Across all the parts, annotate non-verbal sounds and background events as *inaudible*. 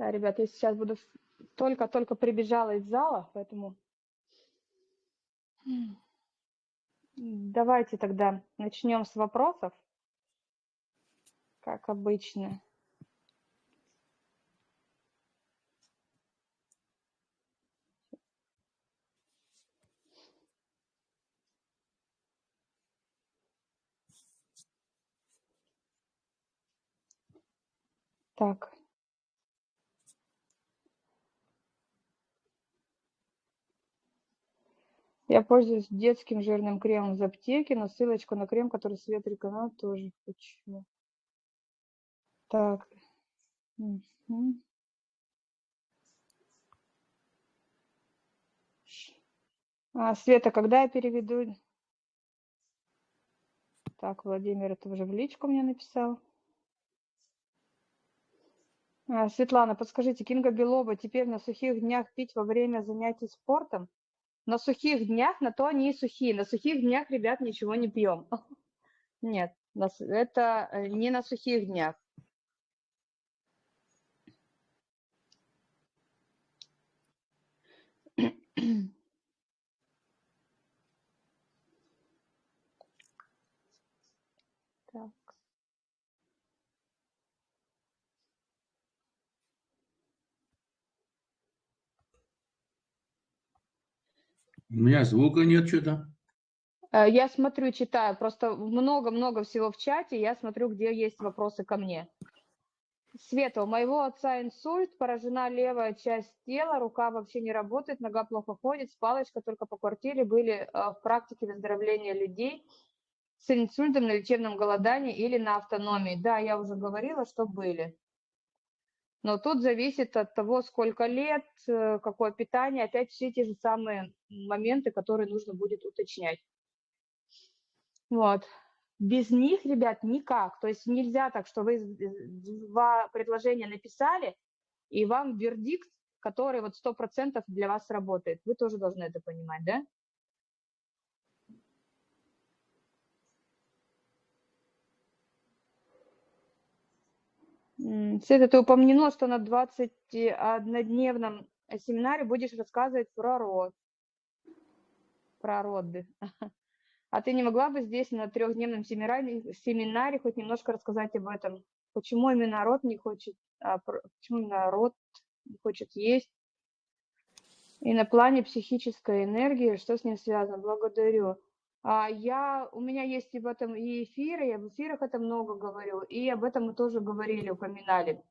Да, ребят, я сейчас буду только-только прибежала из зала, поэтому давайте тогда начнем с вопросов, как обычно. Так. Я пользуюсь детским жирным кремом из аптеки, но ссылочку на крем, который Свет рекомендовал, тоже хочу. Так. А, Света, когда я переведу? Так, Владимир это уже в личку мне написал. А, Светлана, подскажите, Кинга Белоба теперь на сухих днях пить во время занятий спортом? На сухих днях, на то они и сухие. На сухих днях, ребят, ничего не пьем. *laughs* Нет, это э, не на сухих днях. *clears throat* У меня звука нет что-то. Э, я смотрю, читаю. Просто много-много всего в чате. Я смотрю, где есть вопросы ко мне. Света, у моего отца инсульт, поражена левая часть тела, рука вообще не работает, нога плохо ходит, с палочкой только по квартире были э, в практике выздоровления людей с инсультом на лечебном голодании или на автономии. Да, я уже говорила, что были. Но тут зависит от того, сколько лет, э, какое питание, опять все те же самые моменты, которые нужно будет уточнять. Вот. Без них, ребят, никак. То есть нельзя так, что вы два предложения написали, и вам вердикт, который вот сто процентов для вас работает. Вы тоже должны это понимать, да? Света, ты упомянула, что на 21-дневном семинаре будешь рассказывать про род, про роды. *laughs* А ты не могла бы здесь на трехдневном семинаре, семинаре хоть немножко рассказать об этом? Почему именно род не хочет, а, почему именно род не хочет есть? И на плане психической энергии, что с ним связано? Благодарю. А я, у меня есть и в этом и эфиры, я в эфирах это много говорю, и об этом мы тоже говорили, упоминали.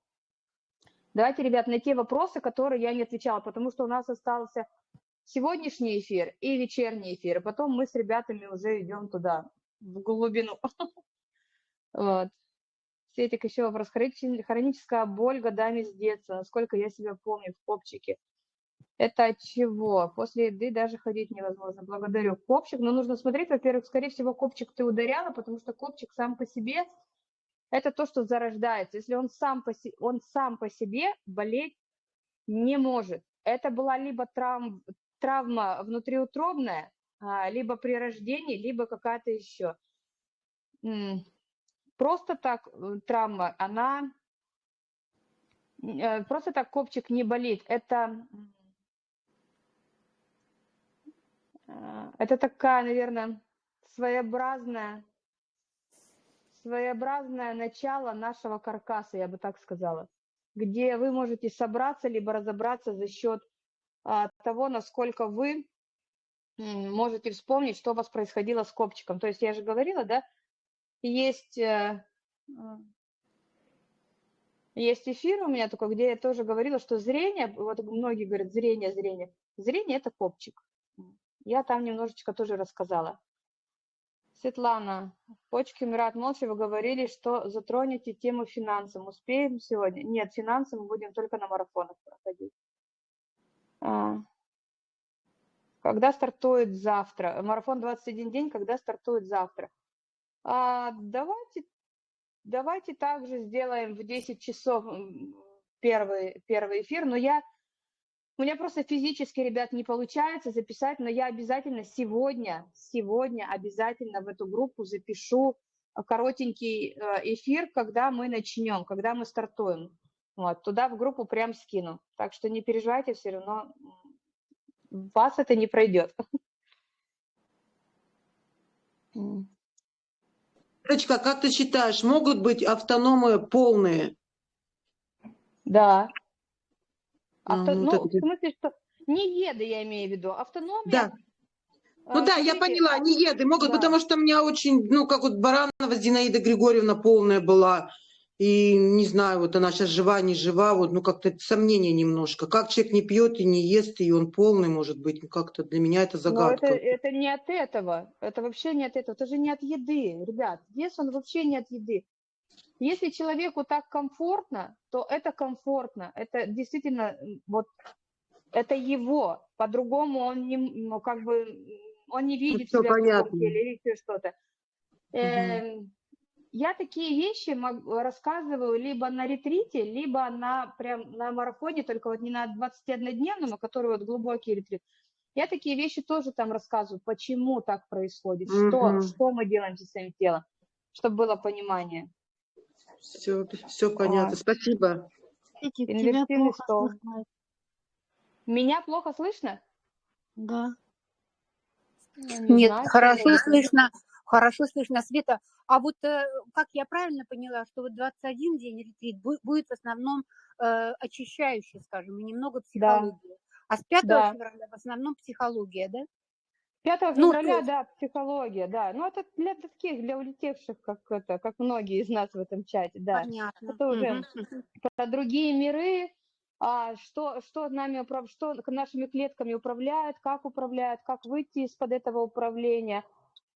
Давайте, ребят, на те вопросы, которые я не отвечала, потому что у нас остался сегодняшний эфир и вечерний эфир, и потом мы с ребятами уже идем туда, в глубину. *laughs* Вот. Светик, еще вопрос. Хроническая боль годами с детства, насколько я себя помню в копчике. Это от чего? После еды даже ходить невозможно. Благодарю. Копчик, но нужно смотреть, во-первых, скорее всего, копчик ты ударяла, потому что копчик сам по себе – это то, что зарождается. Если он сам по, си он сам по себе болеть не может. Это была либо травм, травма внутриутробная, а, либо при рождении, либо какая-то еще. Просто так э, травма, она... Э, просто так копчик не болит. Это А, это такая, наверное, своеобразная, своеобразное начало нашего каркаса, я бы так сказала, где вы можете собраться, либо разобраться за счет а, того, насколько вы можете вспомнить, что у вас происходило с копчиком. То есть я же говорила, да, есть, э, а, есть эфир у меня такой, где я тоже говорила, что зрение, вот многие говорят, зрение, зрение. Зрение – это копчик. Я там немножечко тоже рассказала. Светлана, почки Мират Молча, вы говорили, что затронете тему финансов. Успеем сегодня? Нет, финансы мы будем только на марафонах проходить. А, когда стартует завтра? Марафон 21 день, когда стартует завтра? А, давайте, давайте также сделаем в 10 часов первый, первый эфир, но я у меня просто физически, ребят, не получается записать, но я обязательно сегодня, сегодня обязательно в эту группу запишу коротенький э, эфир, когда мы начнем, когда мы стартуем. Вот, туда в группу прям скину. Так что не переживайте, все равно вас это не пройдет. Ирочка, как ты считаешь, могут быть автономы полные? Да. А, Авто... ну, Ну, в смысле, что не еды я имею в виду, автономия. Да. Ну а, да, я поняла, а- не еды могут, да. потому что у меня очень, ну, как вот Баранова Зинаида Григорьевна полная была, и не знаю, вот она сейчас жива, не жива, вот, ну, как-то сомнение немножко. Как человек не пьет и не ест, и он полный, может быть, ну, как-то для меня это Но загадка. это, это не от этого, это вообще не от этого, это же не от еды, ребят, вес он вообще не от еды. Если человеку так комфортно, то это комфортно, это действительно вот это его, по-другому он не, ну, как бы, он не видит всё себя в теле или еще что-то. Эм, Я такие вещи рассказываю либо на ретрите, либо на прям на марафоне, только вот не на 21-дневном, а который вот глубокий ретрит. Я такие вещи тоже там рассказываю, почему так происходит, что, Мгм. что мы делаем со своим телом, чтобы было понимание. Все, все понятно. Вот. Спасибо. Тебя плохо стол. слышно. Меня плохо слышно? Да. Ну, не Нет, знаю, хорошо слышно, хорошо слышно, Света. А вот э, как я правильно поняла, что вот 21 день ретрит бу- будет в основном э, очищающий, скажем, и немного психологии. А с 5 Да. февраля в основном психология, да? 5 Ну, февраля, есть- да, психология, да. Ну, это для таких, для улетевших, как это, как многие из нас в этом чате, да. Понятно. Это уже мгм. про другие миры, а, что, что нами что нашими клетками управляет, как управляет, как выйти из-под этого управления,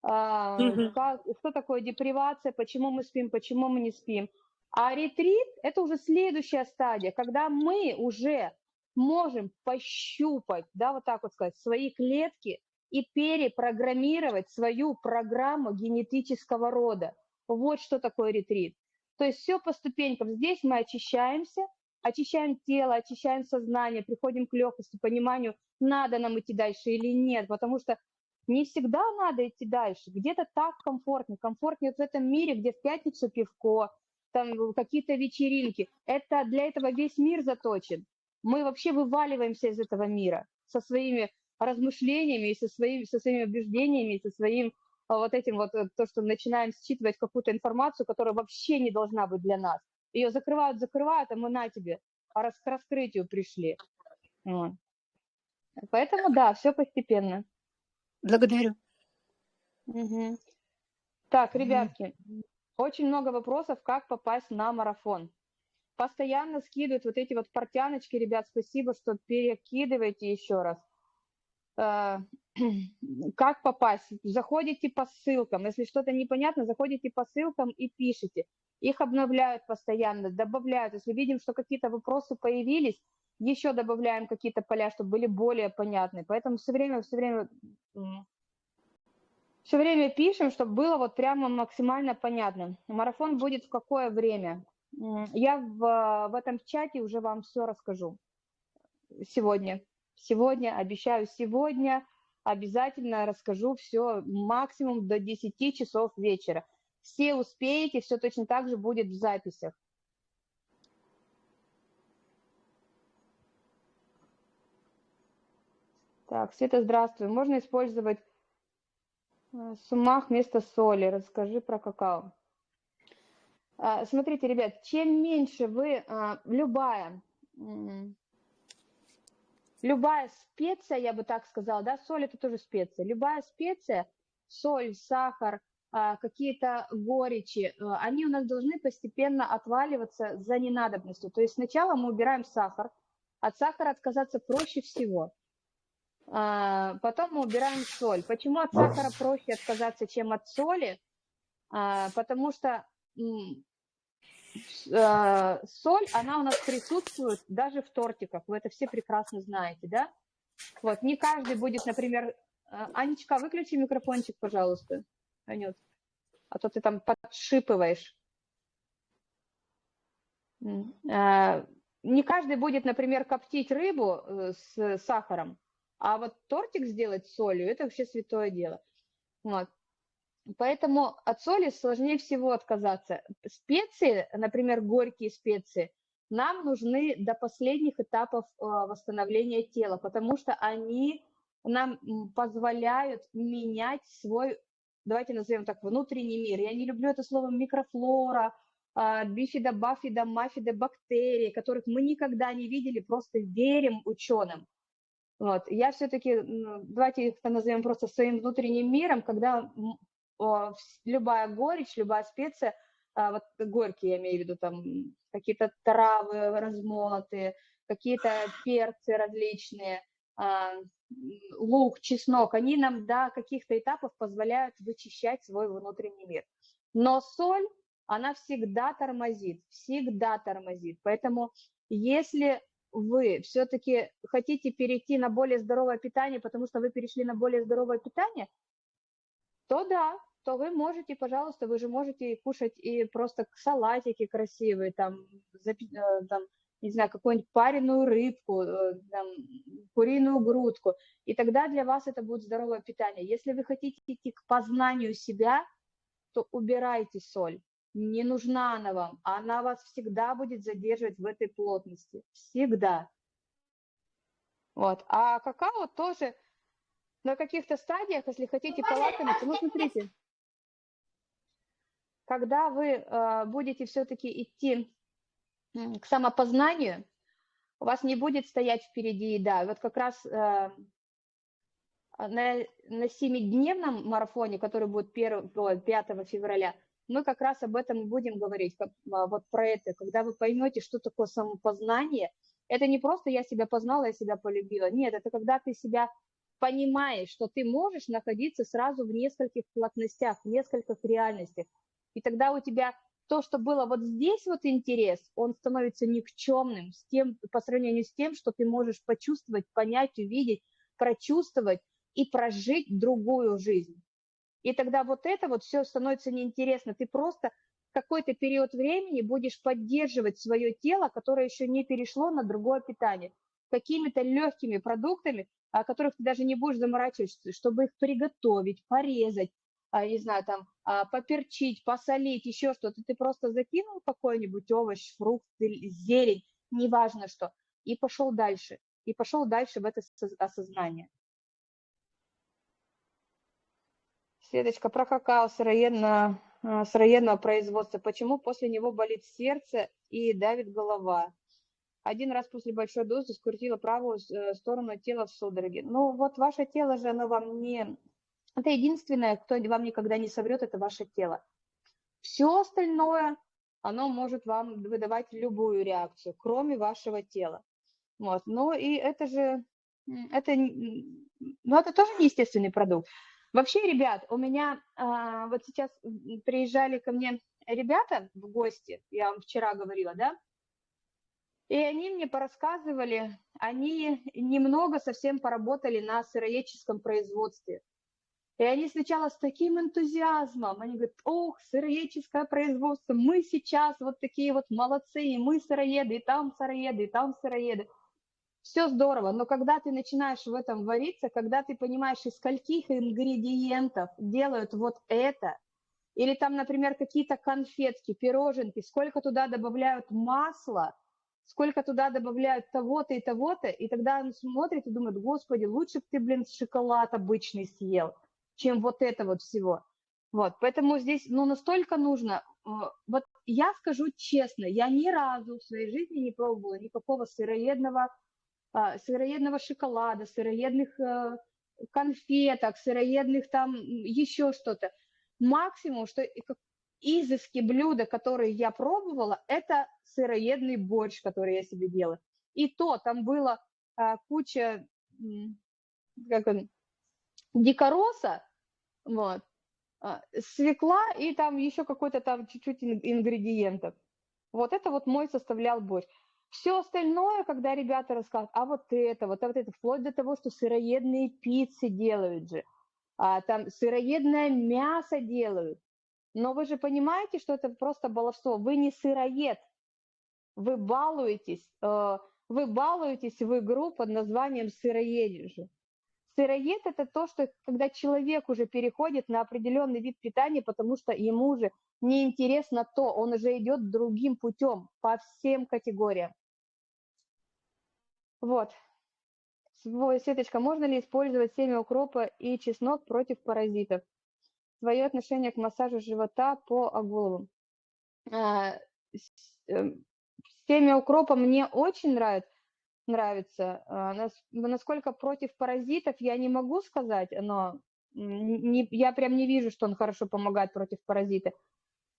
а, Мгм. как, что такое депривация, почему мы спим, почему мы не спим. А ретрит – это уже следующая стадия, когда мы уже можем пощупать, да, вот так вот сказать, свои клетки и перепрограммировать свою программу генетического рода. Вот что такое ретрит. То есть все по ступенькам. Здесь мы очищаемся, очищаем тело, очищаем сознание, приходим к легкости, пониманию, надо нам идти дальше или нет, потому что не всегда надо идти дальше. Где-то так комфортнее. Комфортнее в этом мире, где в пятницу пивко, там какие-то вечеринки. Это для этого весь мир заточен. Мы вообще вываливаемся из этого мира со своими размышлениями, и со, своими, со своими убеждениями, и со своим а, вот этим вот, э, то, что начинаем считывать какую-то информацию, которая вообще не должна быть для нас. Ее закрывают, закрывают, а мы на тебе, а рас- к раскрытию пришли. Вот. Поэтому да, все постепенно. Благодарю. Мгм. Так, ребятки, очень много вопросов, как попасть на марафон. Постоянно скидывают вот эти вот портяночки, ребят, спасибо, что перекидываете еще раз. Э, *clears throat* Как попасть? Заходите по ссылкам. Если что-то непонятно, заходите по ссылкам и пишите. Их обновляют постоянно, добавляют. Если видим, что какие-то вопросы появились, еще добавляем какие-то поля, чтобы были более понятны. Поэтому все время, все время все время пишем, чтобы было вот прямо максимально понятно. Марафон будет в какое время? Я в, в этом чате уже вам все расскажу сегодня. Сегодня, обещаю, сегодня обязательно расскажу все максимум до 10 часов вечера. Все успеете, все точно так же будет в записях. Так, Света, здравствуй. Можно использовать э, сумах вместо соли. Расскажи про какао. А, Смотрите, ребят, чем меньше вы, а, любая, любая специя, я бы так сказала, да, соль это тоже специя, любая специя, соль, сахар, а, какие-то горечи, а, они у нас должны постепенно отваливаться за ненадобностью. То есть сначала мы убираем сахар, от сахара отказаться проще всего. А, Потом мы убираем соль. Почему от сахара проще отказаться, чем от соли? Потому что э, соль, она у нас присутствует даже в тортиках. Вы это все прекрасно знаете, да? Вот, не каждый будет, например... э, Анечка, выключи микрофончик, пожалуйста. Анют, а то ты там подшипываешь. Э, Не каждый будет, например, коптить рыбу э, с сахаром, а вот тортик сделать солью – это вообще святое дело. Вот. Поэтому от соли сложнее всего отказаться. Специи, например, горькие специи, нам нужны до последних этапов э, восстановления тела, потому что они нам позволяют менять свой, давайте назовем так, внутренний мир. Я не люблю это слово микрофлора, а, бифида, бафида, мафида, бактерии, которых мы никогда не видели, просто верим ученым. Вот. Я все-таки, давайте их назовем просто своим внутренним миром, когда любая горечь, любая специя, а, вот горькие, я имею в виду, там какие-то травы размолотые, какие-то перцы различные, а, лук, чеснок, они нам до каких-то этапов позволяют вычищать свой внутренний мир. Но соль, она всегда тормозит, всегда тормозит. Поэтому если вы все-таки хотите перейти на более здоровое питание, потому что вы перешли на более здоровое питание, то да, то вы можете, пожалуйста, вы же можете кушать и просто салатики красивые, там, запи- э, там не знаю, какую-нибудь пареную рыбку, э, там, куриную грудку, и тогда для вас это будет здоровое питание. Если вы хотите идти к познанию себя, то убирайте соль. Не нужна она вам, она вас всегда будет задерживать в этой плотности. Всегда. Вот. А какао тоже на каких-то стадиях, если хотите полакомиться, ну смотрите, когда вы э, будете все-таки идти к самопознанию, у вас не будет стоять впереди еда. Вот как раз э, на, на семидневном марафоне, который будет 1, ой, 5 февраля, мы как раз об этом и будем говорить, как, а, вот про это, когда вы поймете, что такое самопознание. Это не просто я себя познала, я себя полюбила. Нет, это когда ты себя понимаешь, что ты можешь находиться сразу в нескольких плотностях, в нескольких реальностях. И тогда у тебя то, что было вот здесь вот интерес, он становится никчемным с тем, по сравнению с тем, что ты можешь почувствовать, понять, увидеть, прочувствовать и прожить другую жизнь. И тогда вот это вот все становится неинтересно. Ты просто какой-то период времени будешь поддерживать свое тело, которое еще не перешло на другое питание, какими-то легкими продуктами, о которых ты даже не будешь заморачиваться, чтобы их приготовить, порезать, а, не знаю, там, а, поперчить, посолить, еще что-то. Ты просто закинул какой-нибудь овощ, фрукт, зелень, неважно что, и пошел дальше. И пошел дальше в это осознание. Светочка, про какао сыроедно, а, сыроедного производства. Почему после него болит сердце и давит голова? Один раз после большой дозы скрутила правую э, сторону тела в судороге. Ну вот ваше тело же, оно вам не... Это единственное, кто вам никогда не соврет, это ваше тело. Все остальное, оно может вам выдавать любую реакцию, кроме вашего тела. Вот. Ну и это же, это, ну, это тоже не естественный продукт. Вообще, ребят, у меня а, вот сейчас приезжали ко мне ребята в гости, я вам вчера говорила, да, и они мне порассказывали, они немного совсем поработали на сыроедческом производстве. И они сначала с таким энтузиазмом, они говорят, ох, сыроедческое производство, мы сейчас вот такие вот молодцы, и мы сыроеды, и там сыроеды, и там сыроеды. Все здорово, но когда ты начинаешь в этом вариться, когда ты понимаешь, из скольких ингредиентов делают вот это, или там, например, какие-то конфетки, пироженки, сколько туда добавляют масла, сколько туда добавляют того-то и того-то, и тогда он смотрит и думает, господи, лучше бы ты, блин, шоколад обычный съел, чем вот это вот всего. Вот, поэтому здесь, ну, настолько нужно, э, вот я скажу честно, я ни разу в своей жизни не пробовала никакого сыроедного, а, сыроедного шоколада, сыроедных э, конфеток, сыроедных там еще что-то. Максимум, что изыски блюда, которые я пробовала, это сыроедный борщ, который я себе делала. И то там было а, куча, как он, дикороса, вот, а, свекла и там еще какой-то там чуть-чуть ин- ингредиентов. Вот это вот мой составлял борщ. Все остальное, когда ребята рассказывают, а вот это, вот, а вот это, вплоть до того, что сыроедные пиццы делают же, а, там сыроедное мясо делают. Но вы же понимаете, что это просто баловство. Вы не сыроед, вы балуетесь, э, вы балуетесь в игру под названием сыроедешь. Сыроед – это то, что когда человек уже переходит на определенный вид питания, потому что ему уже неинтересно то, он уже идет другим путем по всем категориям. Вот. Светочка, можно ли использовать семя укропа и чеснок против паразитов? Свое отношение к массажу живота по оголову. А, эм, Семя укропа мне очень нравится, нравится. А, нас- Насколько против паразитов, я не могу сказать, но не, я прям не вижу, что он хорошо помогает против паразитов.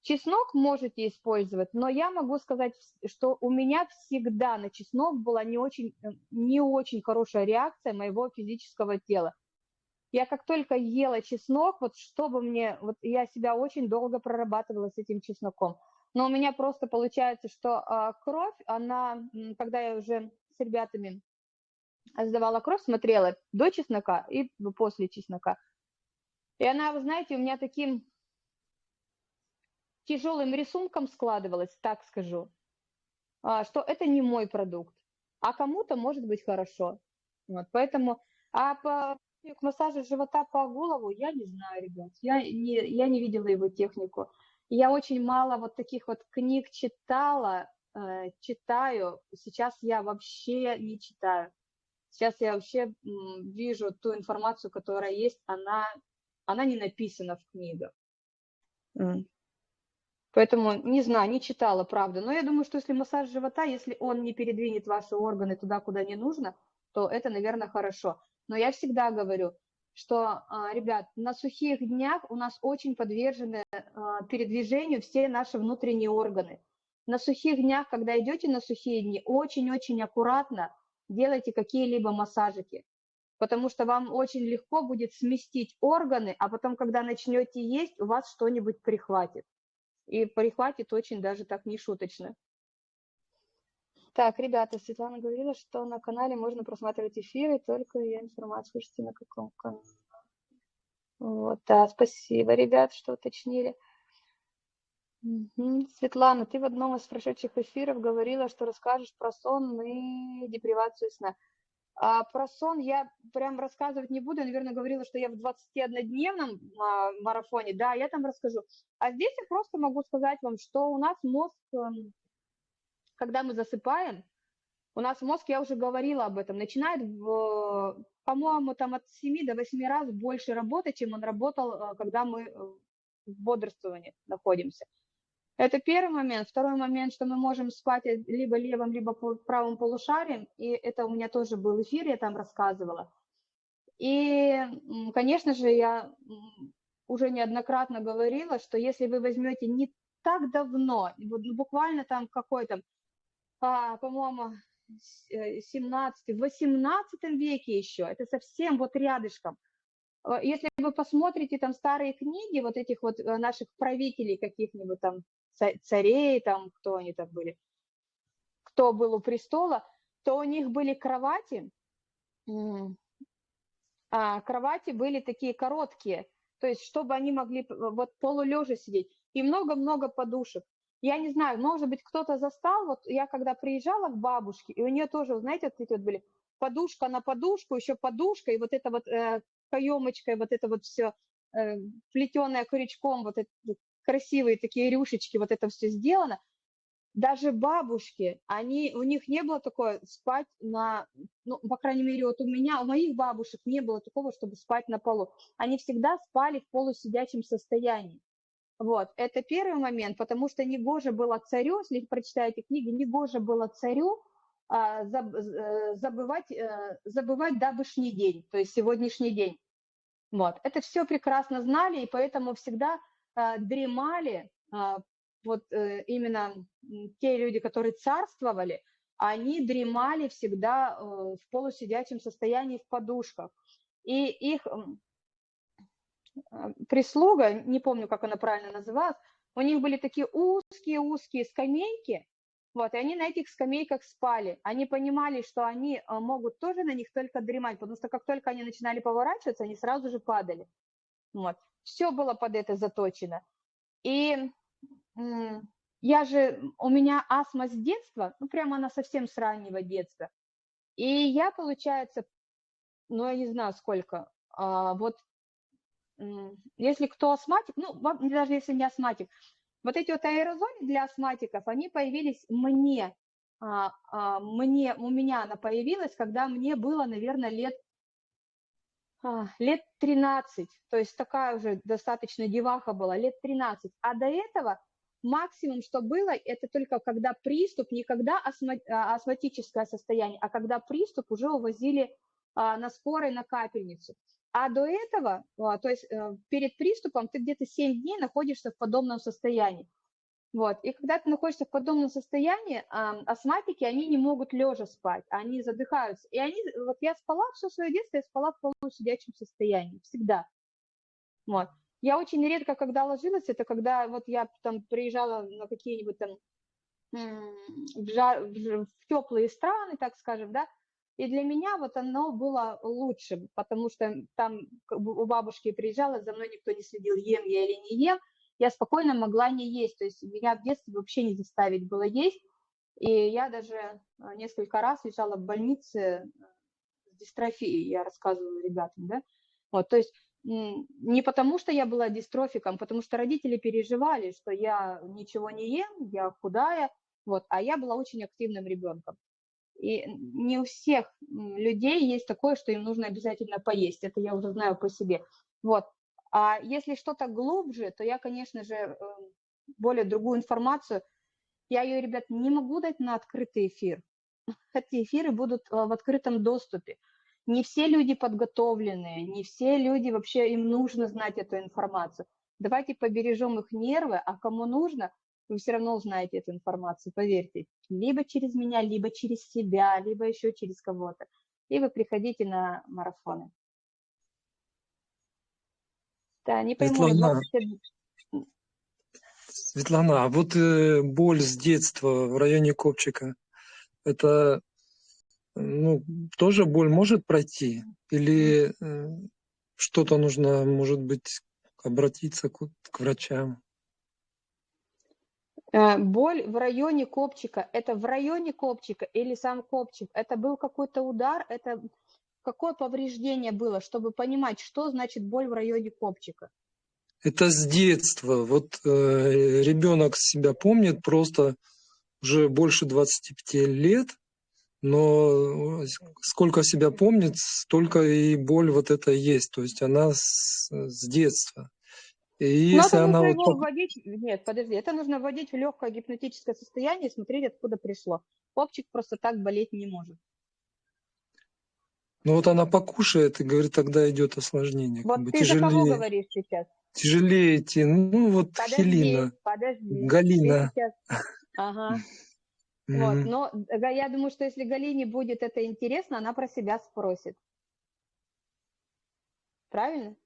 Чеснок можете использовать, но я могу сказать, что у меня всегда на чеснок была не очень, э, не очень хорошая реакция моего физического тела. Я как только ела чеснок, вот чтобы мне, вот я себя очень долго прорабатывала с этим чесноком. Но у меня просто получается, что а, кровь, она, когда я уже с ребятами сдавала кровь, смотрела до чеснока и после чеснока. И она, вы знаете, у меня таким тяжелым рисунком складывалась, так скажу, а, что это не мой продукт, а кому-то может быть хорошо. Вот, поэтому, а по к массажу живота по голову, я не знаю, ребят, я не, я не видела его технику. Я очень мало вот таких вот книг читала, э, читаю, сейчас я вообще не читаю. Сейчас я вообще м, вижу ту информацию, которая есть, она, она не написана в книгах. М. Поэтому не знаю, не читала, правда. Но я думаю, что если массаж живота, если он не передвинет ваши органы туда, куда не нужно, то это, наверное, хорошо. Но я всегда говорю, что, а, ребят, на сухих днях у нас очень подвержены а, передвижению все наши внутренние органы. На сухих днях, когда идете на сухие дни, очень-очень аккуратно делайте какие-либо массажики, потому что вам очень легко будет сместить органы, а потом, когда начнете есть, у вас что-нибудь прихватит. И прихватит очень даже так нешуточно. Так, ребята, Светлана говорила, что на канале можно просматривать эфиры, только я информацию, слушайте, на каком канале. Вот, да, спасибо, ребят, что уточнили. Мгм. Светлана, ты в одном из прошедших эфиров говорила, что расскажешь про сон и депривацию сна. А про сон я прям рассказывать не буду. Я, наверное, говорила, что я в 21-дневном а, марафоне. Да, я там расскажу. А здесь я просто могу сказать вам, что у нас мозг, эм, когда мы засыпаем, у нас мозг, я уже говорила об этом, начинает, по-моему, там от 7 до 8 раз больше работать, чем он работал, э, когда мы э, в бодрствовании находимся. Это первый момент. Второй момент, что мы можем спать либо левым, либо правым полушарием. И это у меня тоже был эфир, я там рассказывала. И, конечно же, я уже неоднократно говорила, что если вы возьмете не так давно, ну, буквально там какой-то, по-моему, с- э, 17 в 18 веке еще, это совсем вот рядышком. Э, Если вы посмотрите там старые книги вот этих вот э, наших правителей каких-нибудь там ца- царей, там кто они там были, кто был у престола, то у них были кровати, а кровати были такие короткие, то есть чтобы они могли вот полулежа сидеть, и много-много подушек. Я не знаю, может быть, кто-то застал, вот я когда приезжала к бабушке, и у нее тоже, знаете, вот эти вот были подушка на подушку, еще подушка, и вот это вот э, каемочкой, вот это вот все э, плетеное крючком, вот это красивые такие рюшечки, вот это все сделано. Даже бабушки, они, у них не было такое спать на, ну, по крайней мере, вот у меня, у моих бабушек не было такого, чтобы спать на полу. Они всегда спали в полусидячем состоянии. Вот, это первый момент, потому что негоже было царю, если прочитаете книги, негоже было царю а, заб- э, забывать, э, забывать давышний день, то есть сегодняшний день. Вот, это все прекрасно знали, и поэтому всегда а, дремали, а, вот э, именно те люди, которые царствовали, они дремали всегда э, в полусидячем состоянии в подушках. И их а, прислуга, не помню, как она правильно называлась, у них были такие узкие-узкие скамейки, вот, и они на этих скамейках спали. Они понимали, что они а, могут тоже на них только дремать, потому что как только они начинали поворачиваться, они сразу же падали. Вот. Все было под это заточено. И я же, у меня астма с детства, ну прямо она совсем с раннего детства. И я, получается, ну, я не знаю сколько. А, вот если кто астматик, ну, даже если не астматик, вот эти вот аэрозоли для астматиков, они появились мне, а, а, мне, у меня она появилась, когда мне было, наверное, лет, а, лет 13, то есть такая уже достаточно деваха была, лет 13. А до этого максимум, что было, это только когда приступ, не когда а, астматическое состояние, а когда приступ уже увозили на скорой на капельницу. А до этого, а, то есть э, перед приступом ты где-то 7 дней находишься в подобном состоянии. Вот. И когда ты находишься в подобном состоянии, а, астматики, они не могут лежа спать, они задыхаются. И они, вот я спала все свое детство, я спала в полусидячем состоянии, всегда. Вот. Я очень редко, когда ложилась, это когда вот я там приезжала на какие-нибудь там в, жар- в теплые страны, так скажем, да, и для меня вот оно было лучшим, потому что там у бабушки приезжала, за мной никто не следил, ем я или не ем, я спокойно могла не есть, то есть меня в детстве вообще не заставить было есть, и я даже а, несколько раз лежала в больнице э, с дистрофией, я рассказывала ребятам, да, вот, то есть не потому, что я была дистрофиком, потому что родители переживали, что я ничего не ем, я худая, вот, а я была очень активным ребенком. И не у всех людей есть такое, что им нужно обязательно поесть. Это я уже знаю по себе. Вот. А если что-то глубже, то я, конечно же, э, более другую информацию, я ее, ребят, не могу дать на открытый эфир. *laughs* Эти эфиры будут э, в открытом доступе. Не все люди подготовленные, не все люди вообще, им нужно знать эту информацию. Давайте побережем их нервы, а кому нужно, вы все равно узнаете эту информацию, поверьте. Либо через меня, либо через себя, либо еще через кого-то. И вы приходите на марафоны. Да, не пойму, Светлана, 20 Светлана, а вот э, боль с детства в районе копчика, это ну, тоже боль может пройти? Или э, что-то нужно, может быть, обратиться к, к врачам? Э, Боль в районе копчика, это в районе копчика или сам копчик? Это был какой-то удар? Это какое повреждение было, чтобы понимать, что значит боль в районе копчика? Это с детства. Вот э, ребенок себя помнит просто уже больше 25 лет, но сколько себя помнит, столько и боль вот эта есть. То есть она с, с детства. И если это она нужно вот вводить, нет, подожди, это нужно вводить в легкое гипнотическое состояние и смотреть, откуда пришло. Копчик просто так болеть не может. ну вот она покушает и говорит, тогда идет осложнение, как Вот бы ты за кого тяжелее, говоришь сейчас? тяжелее идти. Ну вот Подожди, Хелина, подожди. Галина. сейчас... *laughs* Ага. Вот, но я думаю, что если Галине будет это интересно, она про себя спросит. Правильно?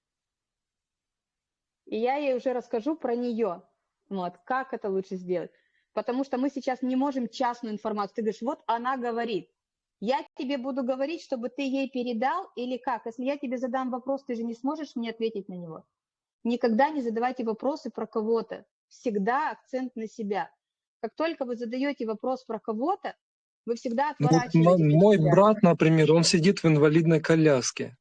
И я ей уже расскажу про нее. Вот, как это лучше сделать. Потому что мы сейчас не можем частную информацию. Ты говоришь, вот она говорит. Я тебе буду говорить, чтобы ты ей передал или как? Если я тебе задам вопрос, ты же не сможешь мне ответить на него. Никогда не задавайте вопросы про кого-то. Всегда акцент на себя. Как только вы задаете вопрос про кого-то, вы всегда Ну, вот отворачиваетесь мой брат, например, он сидит в инвалидной коляске.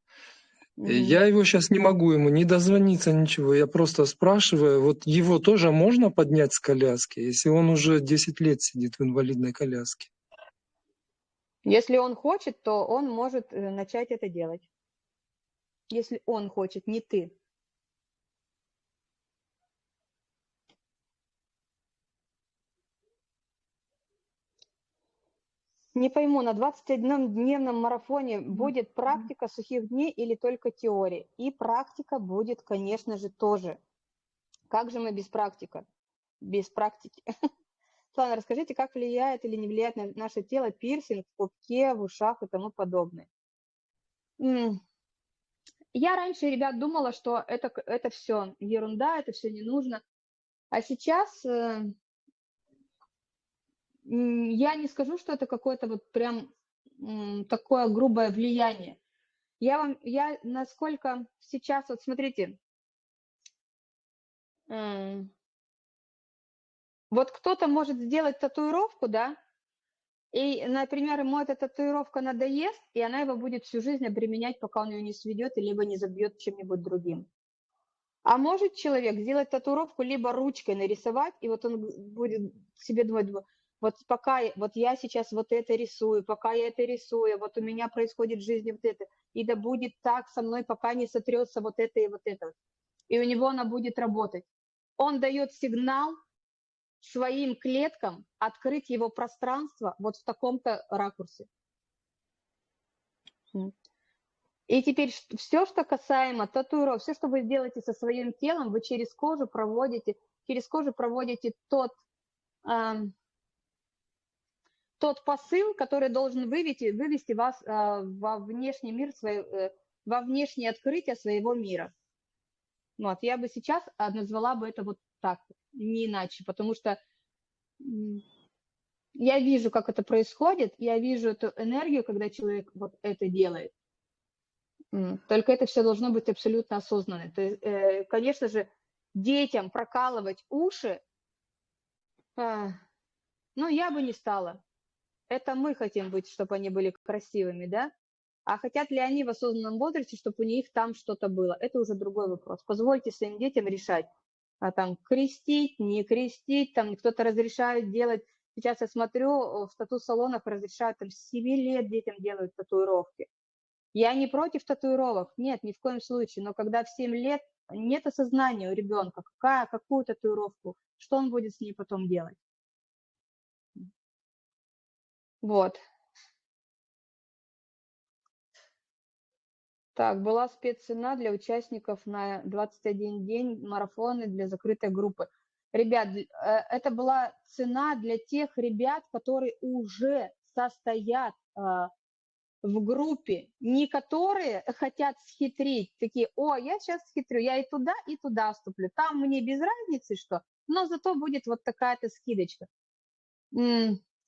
Мгм. Я его сейчас не могу ему не дозвониться, ничего. Я просто спрашиваю, вот его тоже можно поднять с коляски, если он уже 10 лет сидит в инвалидной коляске? Если он хочет, то он может э, начать это делать. Если он хочет, не ты. Не пойму, на 21-дневном марафоне будет практика сухих дней или только теория? И практика будет, конечно же, тоже. Как же мы без практика? Без практики. *laughs* Слава, расскажите, как влияет или не влияет на наше тело пирсинг в пупке, в ушах и тому подобное? Я раньше, ребят, думала, что это, это все ерунда, это все не нужно. А сейчас э, я не скажу, что это какое-то вот прям такое грубое влияние. Я вам, я насколько сейчас, вот смотрите, вот кто-то может сделать татуировку, да, И, например, ему эта татуировка надоест, и она его будет всю жизнь обременять, пока он ее не сведет, либо не забьет чем-нибудь другим. А может человек сделать татуировку, либо ручкой нарисовать, и вот он будет себе думать, вот пока, вот я сейчас вот это рисую, пока я это рисую, вот у меня происходит в жизни вот это, и да будет так со мной, пока не сотрется вот это и вот это. И у него она будет работать. Он дает сигнал своим клеткам открыть его пространство вот в таком-то ракурсе. И теперь все, что касаемо татуировок, все, что вы делаете со своим телом, вы через кожу проводите, через кожу проводите тот, тот посыл, который должен вывести, вывести вас э, во внешний мир, свой, э, во внешнее открытие своего мира. Вот, я бы сейчас назвала бы это вот так, не иначе, потому что я вижу, как это происходит, я вижу эту энергию, когда человек вот это делает. Только это все должно быть абсолютно осознанно. То есть, э, конечно же, детям прокалывать уши, а, ну, я бы не стала. Это мы хотим быть, чтобы они были красивыми, да? А хотят ли они в осознанном возрасте, чтобы у них там что-то было? Это уже другой вопрос. Позвольте своим детям решать, а там крестить, не крестить, там кто-то разрешает делать. Сейчас я смотрю, в тату-салонах разрешают, там с 7 лет детям делают татуировки. Я не против татуировок, нет, ни в коем случае, но когда в 7 лет нет осознания у ребенка, какая, какую татуировку, что он будет с ней потом делать. Вот. Так, была спеццена для участников на 21 день марафоны для закрытой группы. Ребят, э, это была цена для тех ребят, которые уже состоят а, в группе, не которые хотят схитрить, такие, о, я сейчас схитрю, я и туда, и туда вступлю, там мне без разницы что, но зато будет вот такая-то скидочка.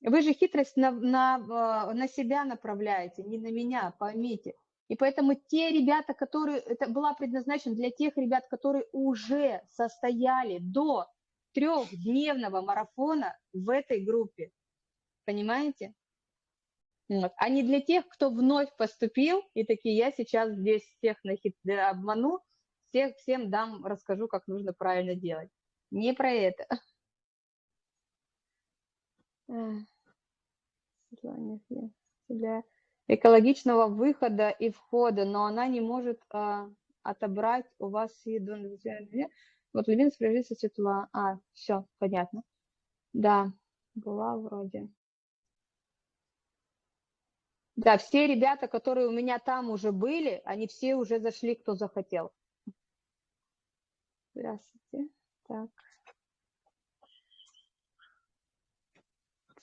Вы же хитрость на, на, а, на себя направляете, не на меня, поймите. И поэтому те ребята, которые, это была предназначена для тех ребят, которые уже состояли до трехдневного марафона в этой группе. Понимаете? Вот. А не для тех, кто вновь поступил, и такие, я сейчас здесь всех нахит... обману, всех, всем дам, расскажу, как нужно правильно делать. Не про это. Для экологичного выхода и входа, но она не может а, отобрать у вас еду. Вот Левин справится светла. А, все, понятно. Да, была вроде. Да, все ребята, которые у меня там уже были, они все уже зашли, кто захотел. Здравствуйте. Так.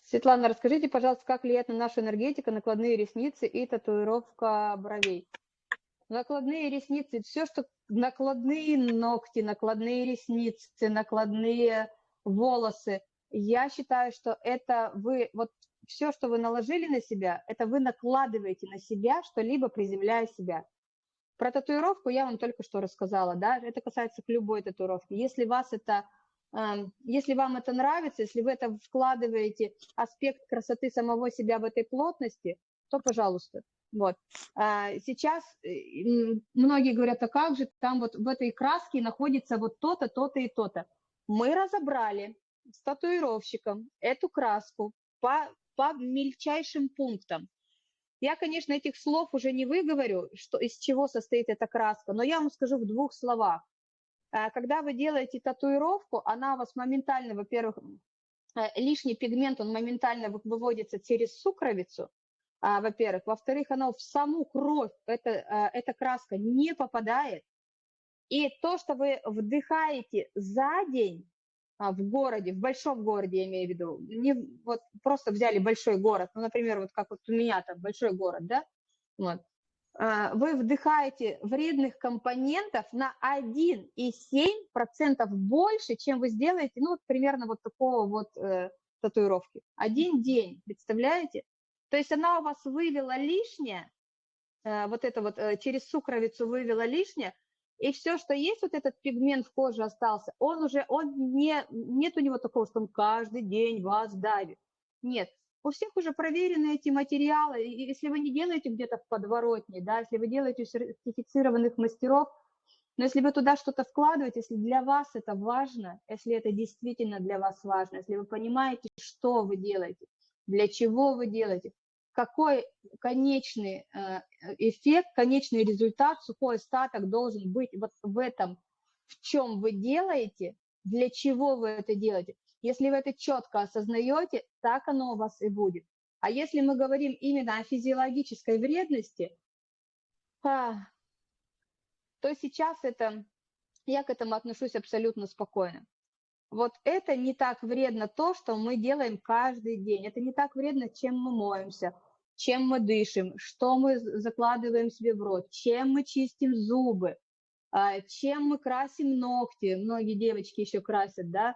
Светлана, расскажите, пожалуйста, как влияет на нашу энергетику накладные ресницы и татуировка бровей? Накладные ресницы, все, что накладные ногти, накладные ресницы, накладные волосы, я считаю, что это вы, вот все, что вы наложили на себя, это вы накладываете на себя что-либо, приземляя себя. Про татуировку я вам только что рассказала, да, это касается любой татуировке. Если вас это если вам это нравится, если вы это вкладываете аспект красоты самого себя в этой плотности, то пожалуйста. Вот. А сейчас э, многие говорят, а как же там вот в этой краске находится вот то-то, то-то и то-то. Мы разобрали с татуировщиком эту краску по, по мельчайшим пунктам. Я, конечно, этих слов уже не выговорю, что, из чего состоит эта краска, но я вам скажу в двух словах. Э, когда вы делаете татуировку, она у вас моментально, во-первых, э, лишний пигмент, он моментально выводится через сукровицу, а, во-первых. Во-вторых, она в саму кровь, это, э, эта краска не попадает. И то, что вы вдыхаете за день а, в городе, в большом городе, я имею в виду, не вот просто взяли большой город, ну, например, вот как вот у меня там большой город, да, вот, вы вдыхаете вредных компонентов на 1,7% больше, чем вы сделаете, ну, вот примерно вот такого вот э, татуировки. Один день, представляете? То есть она у вас вывела лишнее, э, вот это вот э, через сукровицу вывела лишнее, и все, что есть, вот этот пигмент в коже остался, он уже, он не, нет у него такого, что он каждый день вас давит. Нет, у всех уже проверены эти материалы, и если вы не делаете где-то в подворотне, да, если вы делаете у сертифицированных мастеров, но если вы туда что-то вкладываете, если для вас это важно, если это действительно для вас важно, если вы понимаете, что вы делаете, для чего вы делаете, какой конечный э, эффект, конечный результат, сухой остаток должен быть вот в этом, в чем вы делаете, для чего вы это делаете. Если вы это четко осознаете, так оно у вас и будет. А если мы говорим именно о физиологической вредности, а, то сейчас это, я к этому отношусь абсолютно спокойно. Вот это не так вредно то, что мы делаем каждый день. Это не так вредно, чем мы моемся, чем мы дышим, что мы закладываем себе в рот, чем мы чистим зубы, а, чем мы красим ногти. Многие девочки еще красят, да.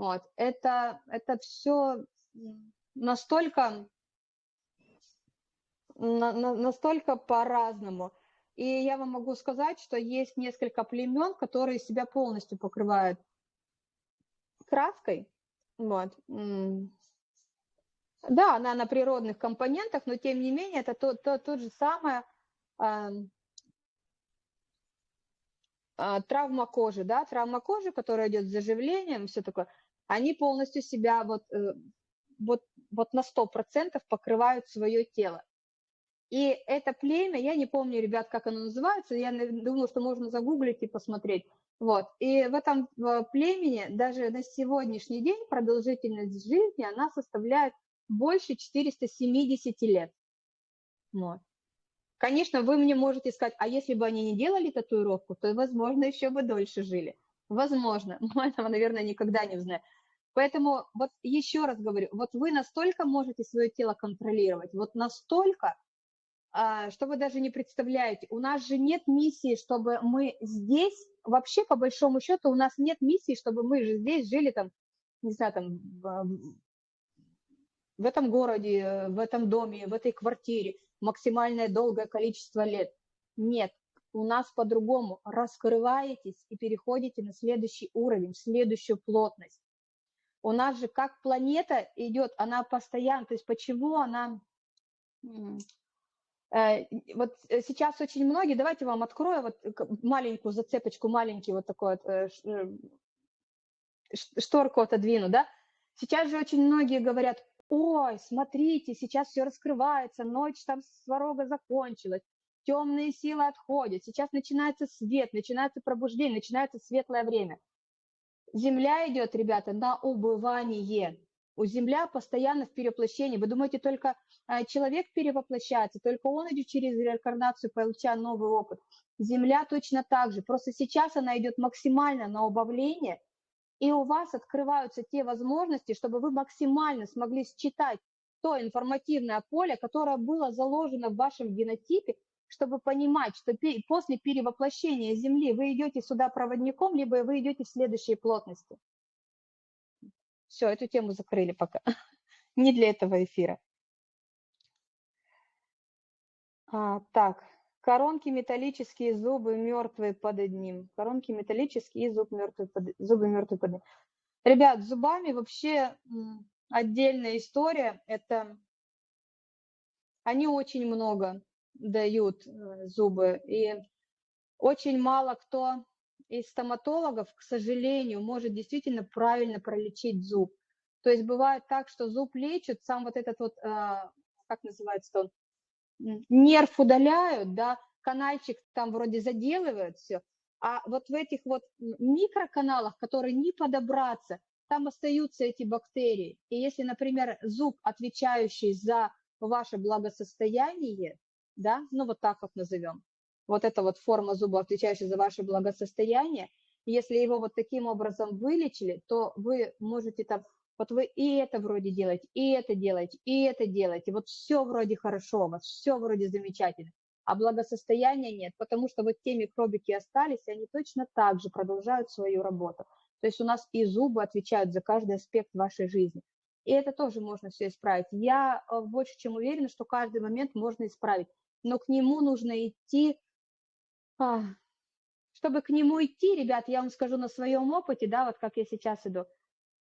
Вот. Это, это все настолько, на, на, настолько по-разному. И я вам могу сказать, что есть несколько племен, которые себя полностью покрывают краской. Вот. Да, она на природных компонентах, но тем не менее это то, то, то же самое э, э, травма кожи, да, травма кожи, которая идет с заживлением, все такое, они полностью себя вот, э, вот, вот на 100% покрывают свое тело. И это племя, я не помню, ребят, как оно называется, я думаю, что можно загуглить и посмотреть. Вот. И в этом племени даже на сегодняшний день продолжительность жизни, она составляет больше 470 лет. Вот. Конечно, вы мне можете сказать, а если бы они не делали татуировку, то, возможно, еще бы дольше жили. Возможно, *laughs* мы этого, наверное, никогда не узнаем. Поэтому вот еще раз говорю, вот вы настолько можете свое тело контролировать, вот настолько, а, что вы даже не представляете. У нас же нет миссии, чтобы мы здесь, вообще по большому счету, у нас нет миссии, чтобы мы же здесь жили там, не знаю, там в этом городе, в этом доме, в этой квартире максимальное долгое количество лет. Нет, у нас по-другому. Раскрываетесь и переходите на следующий уровень, следующую плотность. У нас же как планета идет, она постоянно, то есть почему она... Э, вот сейчас очень многие, давайте вам открою вот маленькую зацепочку, маленький вот такой вот э, э, шторку отодвину, да. Сейчас же очень многие говорят, ой, смотрите, сейчас все раскрывается, ночь там сварога закончилась, темные силы отходят, сейчас начинается свет, начинается пробуждение, начинается светлое время. Земля идет, ребята, на убывание. У Земля постоянно в перевоплощении. Вы думаете, только а, человек перевоплощается, только он идет через реинкарнацию, получая новый опыт. Земля точно так же. Просто сейчас она идет максимально на убавление, и у вас открываются те возможности, чтобы вы максимально смогли считать то информативное поле, которое было заложено в вашем генотипе, чтобы понимать, что после перевоплощения Земли вы идете сюда проводником, либо вы идете в следующей плотности. Все, эту тему закрыли пока. *laughs* Не для этого эфира. А, так, Коронки металлические, зубы мертвые под одним. Коронки металлические зуб мертвый под... зубы мертвые под одним. Ребят, зубами вообще отдельная история. Это они очень много дают э, зубы. И очень мало кто из стоматологов, к сожалению, может действительно правильно пролечить зуб. То есть бывает так, что зуб лечат, сам вот этот вот, а, как называется он, нерв удаляют, да, канальчик там вроде заделывают все, а вот в этих вот микроканалах, которые не подобраться, там остаются эти бактерии. И если, например, зуб, отвечающий за ваше благосостояние, да, ну вот так вот назовем, вот эта вот форма зуба, отвечающая за ваше благосостояние, если его вот таким образом вылечили, то вы можете там вот вы и это вроде делаете, и это делаете, и это делаете, вот все вроде хорошо у вас, все вроде замечательно, а благосостояния нет, потому что вот те микробики остались, и они точно так же продолжают свою работу. То есть у нас и зубы отвечают за каждый аспект вашей жизни. И это тоже можно все исправить. Я э, больше чем уверена, что каждый момент можно исправить, но к нему нужно идти, а, чтобы к нему идти, ребят, я вам скажу на своем опыте, да, вот как я сейчас иду,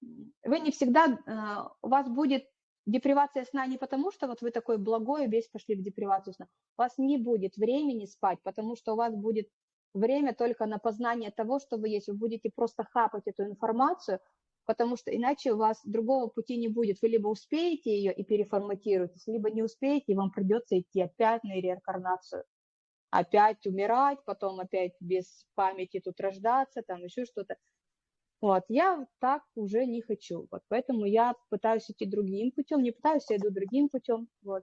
вы не всегда, э, у вас будет депривация сна не потому, что вот вы такой благой, весь пошли в депривацию сна. У вас не будет времени спать, потому что у вас будет время только на познание того, что вы есть. Вы будете просто хапать эту информацию, потому что иначе у вас другого пути не будет. Вы либо успеете ее и переформатируетесь, либо не успеете, и вам придется идти опять на реинкарнацию. Опять умирать, потом опять без памяти тут рождаться, там еще что-то. Вот, я так уже не хочу. Вот, поэтому я пытаюсь идти другим путем, не пытаюсь, я иду другим путем. Вот.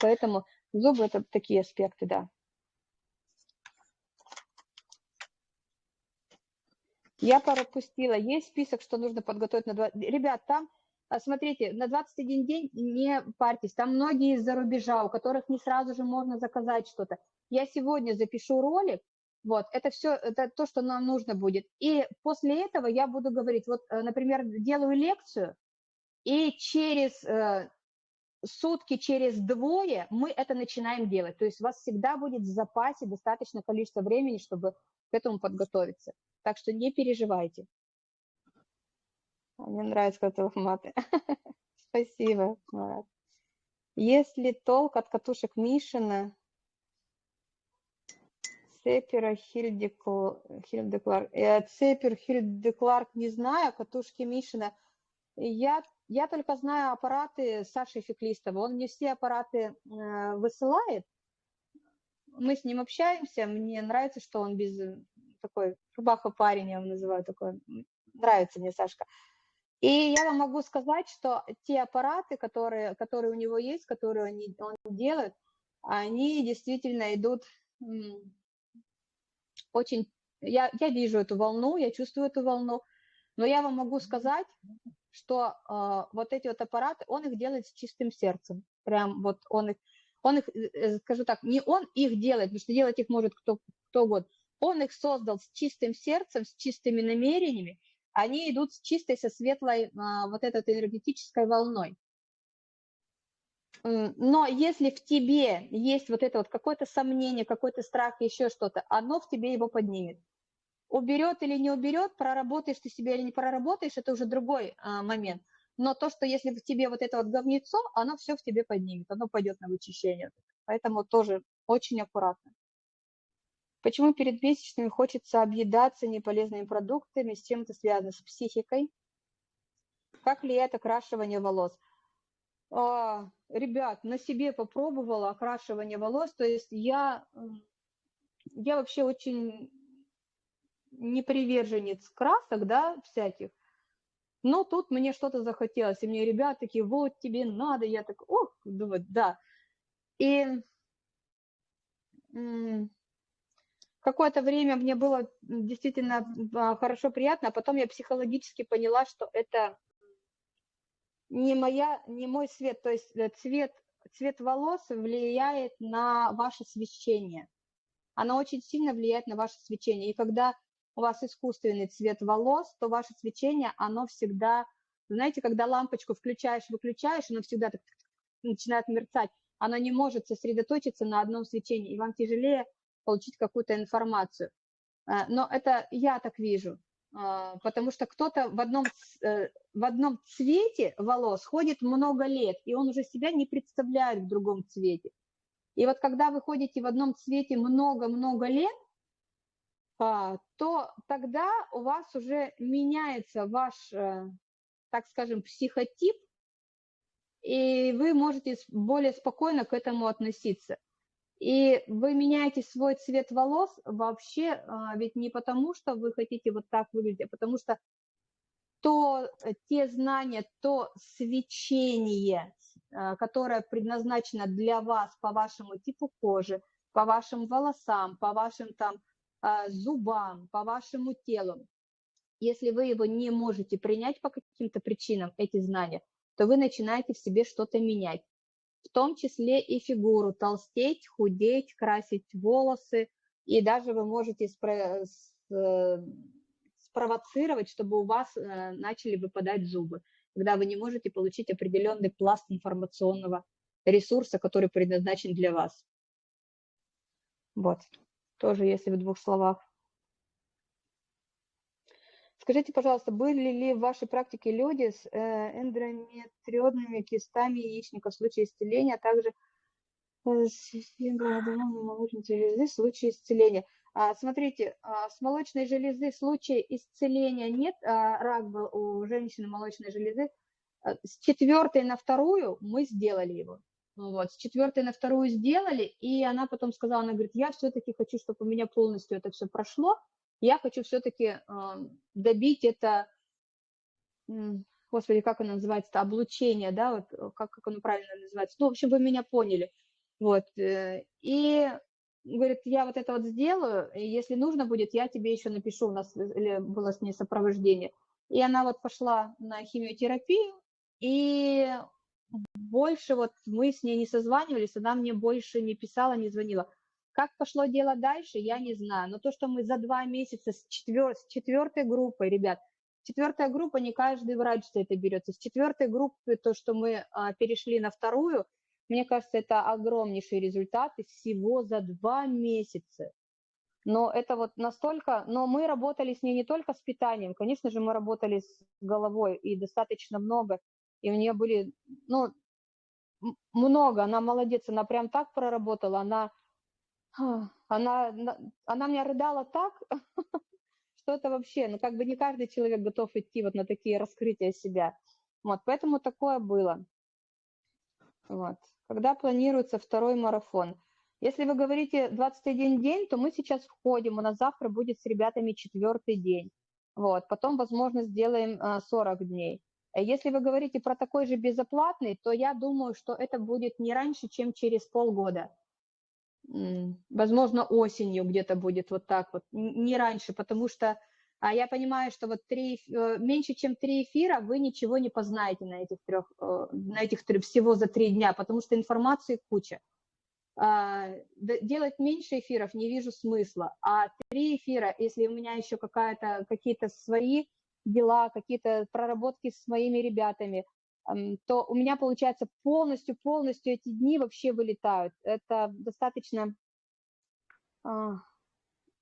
Поэтому зубы это такие аспекты, да. Я пропустила. Есть список, что нужно подготовить на 20... Ребят, там, а, смотрите, на 21 день не парьтесь. Там многие из-за рубежа, у которых не сразу же можно заказать что-то. Я сегодня запишу ролик, вот, это все, это то, что нам нужно будет. И после этого я буду говорить, вот, э, например, делаю лекцию, и через э, сутки, через двое мы это начинаем делать. То есть у вас всегда будет в запасе достаточно количество времени, чтобы к этому подготовиться. Так что не переживайте. Мне нравится, когда вы маты. *laughs* Спасибо, Марат. Если толк от катушек Мишина, Цепера, Хильдекларк. Цепер, Хильдекларк не знаю, катушки Мишина. Я, я только знаю аппараты Саши Феклистова. Он мне все аппараты э, высылает. Мы с ним общаемся. Мне нравится, что он без такой рубаха парень, я его называю такой. Нравится мне Сашка. И я вам могу сказать, что те аппараты, которые, которые у него есть, которые он, он делает, они действительно идут очень... Я, я вижу эту волну, я чувствую эту волну, но я вам могу сказать, что э, вот эти вот аппараты, он их делает с чистым сердцем. Прям вот он их, он их, э, скажу так, не он их делает, потому что делать их может кто, кто угодно. Он их создал с чистым сердцем, с чистыми намерениями. Они идут с чистой, со светлой а, вот этой энергетической волной. Но если в тебе есть вот это вот какое-то сомнение, какой-то страх, еще что-то, оно в тебе его поднимет. Уберет или не уберет, проработаешь ты себя или не проработаешь, это уже другой а, момент. Но то, что если в тебе вот это вот говнецо, оно все в тебе поднимет, оно пойдет на вычищение. Поэтому тоже очень аккуратно. Почему перед месячными хочется объедаться неполезными продуктами, с чем это связано, с психикой? Как влияет окрашивание волос? А, ребят, на себе попробовала окрашивание волос, то есть я, я вообще очень не приверженец красок, да, всяких, но тут мне что-то захотелось, и мне ребята такие, вот тебе надо, я так, ох, думаю, да. И какое-то время мне было действительно а, хорошо, приятно, а потом я психологически поняла, что это не, моя, не мой цвет, то есть э, цвет, цвет волос влияет на ваше свечение. Оно очень сильно влияет на ваше свечение. И когда у вас искусственный цвет волос, то ваше свечение, оно всегда, знаете, когда лампочку включаешь, выключаешь, оно всегда так начинает мерцать, оно не может сосредоточиться на одном свечении, и вам тяжелее получить какую-то информацию. Э, но это я так вижу. А, потому что кто-то в одном, э, в одном цвете волос ходит много лет, и он уже себя не представляет в другом цвете. И вот когда вы ходите в одном цвете много-много лет, а, то тогда у вас уже меняется ваш, э, так скажем, психотип, и вы можете более спокойно к этому относиться. И вы меняете свой цвет волос вообще а, ведь не потому, что вы хотите вот так выглядеть, а потому что то, э, те знания, то свечение, а, которое предназначено для вас по вашему типу кожи, по вашим волосам, по вашим там а, зубам, по вашему телу, если вы его не можете принять по каким-то причинам, эти знания, то вы начинаете в себе что-то менять в том числе и фигуру, толстеть, худеть, красить волосы, и даже вы можете спро э, спровоцировать, чтобы у вас э, начали выпадать зубы, когда вы не можете получить определенный пласт информационного ресурса, который предназначен для вас. Вот, тоже если в двух словах. Скажите, пожалуйста, были ли в вашей практике люди с э, эндометриозными кистами яичника в случае исцеления, а также э, железы в случае исцеления? А, смотрите, а, с молочной железы в случае исцеления нет, а, рак был у женщины молочной железы. С четвертой на вторую мы сделали его. Ну Вот, с четвертой на вторую сделали, и она потом сказала, она говорит, я все-таки хочу, чтобы у меня полностью это все прошло, я хочу все-таки добить это, господи, как оно называется, облучение, да, вот э, как, как оно правильно называется, ну, в общем, вы меня поняли, вот, э, и говорит, я вот это вот сделаю, и если нужно будет, я тебе еще напишу, у нас или было с ней сопровождение, и она вот пошла на химиотерапию, и больше вот мы с ней не созванивались, она мне больше не писала, не звонила. Как пошло дело дальше, я не знаю. Но то, что мы за два месяца с, четвер... с четвертой группой, ребят, четвертая группа, не каждый врач за это берется. С четвертой группы, то, что мы а, перешли на вторую, мне кажется, это огромнейший результат и всего за два месяца. Но это вот настолько... Но мы работали с ней не только с питанием, конечно же, мы работали с головой и достаточно много. И у нее были, ну, много, она молодец, она прям так проработала, она Она, на- она меня рыдала так, *laughs* что это вообще, ну как бы не каждый человек готов идти вот на такие раскрытия себя. Вот, поэтому такое было. Вот. Когда планируется второй марафон? Если вы говорите 21 день, то мы сейчас входим, у нас завтра будет с ребятами четвертый день. Вот, потом, возможно, сделаем а, 40 дней. А Если вы говорите про такой же безоплатный, то я думаю, что это будет не раньше, чем через полгода. Возможно, осенью где-то будет вот так вот, не раньше, потому что а я понимаю, что вот три, э, меньше, чем три эфира, вы ничего не познаете на этих трех, э, на этих трё- всего за три дня, потому что информации куча. А, Делать меньше эфиров не вижу смысла, а три эфира, если у меня еще какая-то, какие-то свои дела, какие-то проработки с моими ребятами, ам, то у меня, получается, полностью-полностью эти дни вообще вылетают. Это достаточно, а,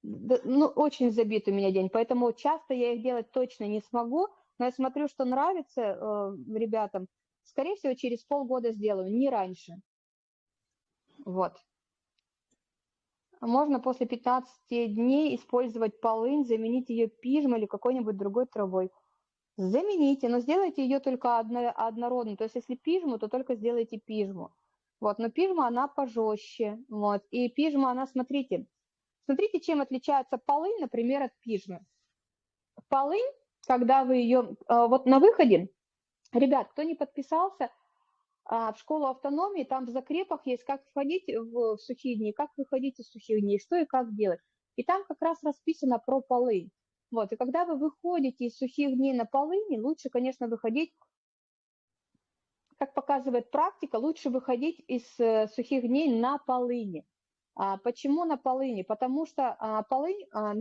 ну, очень забит у меня день, поэтому часто я их делать точно не смогу, но я смотрю, что нравится э, ребятам, скорее всего, через полгода сделаю, не раньше. Вот. Можно после 15 дней использовать полынь, заменить ее пижмой или какой-нибудь другой травой. Замените, но сделайте ее только одно, однородной. То есть если пижму, то только сделайте пижму. Вот, но пижма, она пожестче. Вот. И пижма, она, смотрите, смотрите, чем отличается полынь, например, от пижмы. Полынь, когда вы ее, а, вот на выходе, ребят, кто не подписался, а, в школу автономии, там в закрепах есть, как входить в сухие дни, как выходить из сухих дней, что и как делать. И там как раз расписано про полынь. Вот, и когда вы выходите из сухих дней на полыни, лучше, конечно, выходить, как показывает практика, лучше выходить из э, сухих дней на полыни. А, почему на полыни? Потому что а, полынь а,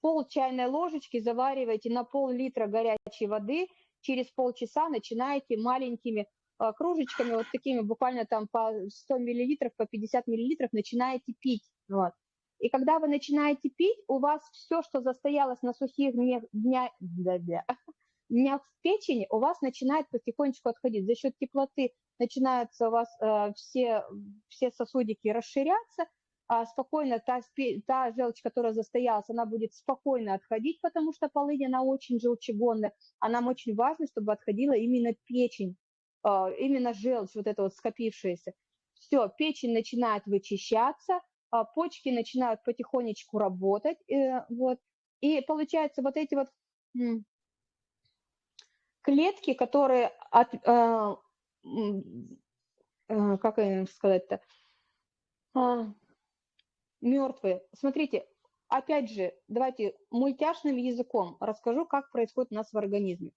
пол чайной ложечки завариваете на пол-литра горячей воды, через полчаса начинаете маленькими а, кружечками, вот такими буквально там по 100 миллилитров, по 50 миллилитров начинаете пить. Вот. И когда вы начинаете пить, у вас все, что застоялось на сухих днях, дня, *laughs* днях в печени, у вас начинает потихонечку отходить. За счет теплоты начинаются у вас э, все, все сосудики расширяться, а спокойно та, та желчь, которая застоялась, она будет спокойно отходить, потому что полынь, она очень желчегонная, а нам очень важно, чтобы отходила именно печень, э, именно желчь, вот эта вот скопившаяся. Все, печень начинает вычищаться, почки начинают потихонечку работать, э, вот, и получается вот эти вот клетки, которые от, э, э, как сказать-то, а, мертвые. Смотрите, опять же, давайте мультяшным языком расскажу, как происходит у нас в организме.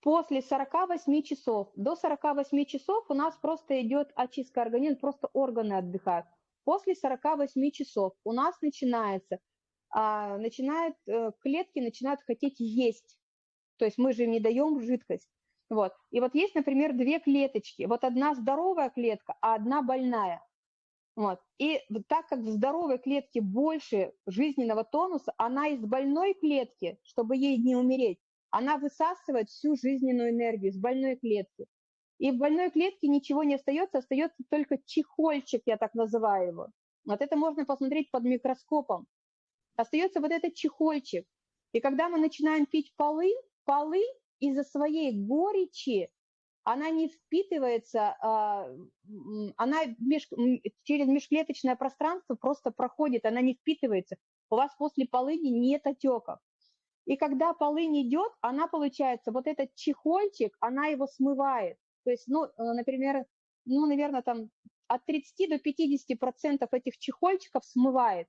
После 48 часов, до 48 часов у нас просто идет очистка организма, просто органы отдыхают. После 48 часов у нас начинается, а, начинает, э, клетки начинают хотеть есть. То есть мы же им не даем жидкость. Вот. И вот есть, например, две клеточки. Вот одна здоровая клетка, а одна больная. Вот. И так как в здоровой клетке больше жизненного тонуса, она из больной клетки, чтобы ей не умереть, она высасывает всю жизненную энергию из больной клетки. И в больной клетке ничего не остается, остается только чехольчик, я так называю его. Вот это можно посмотреть под микроскопом. Остается вот этот чехольчик. И когда мы начинаем пить полынь, полынь из-за своей горечи, она не впитывается, а, она через межклеточное пространство просто проходит, она не впитывается. У вас после полыни нет отеков. И когда полынь идет, она получается, вот этот чехольчик, она его смывает. То есть, ну, э, например, ну, наверное, там от 30 до 50 процентов этих чехольчиков смывает.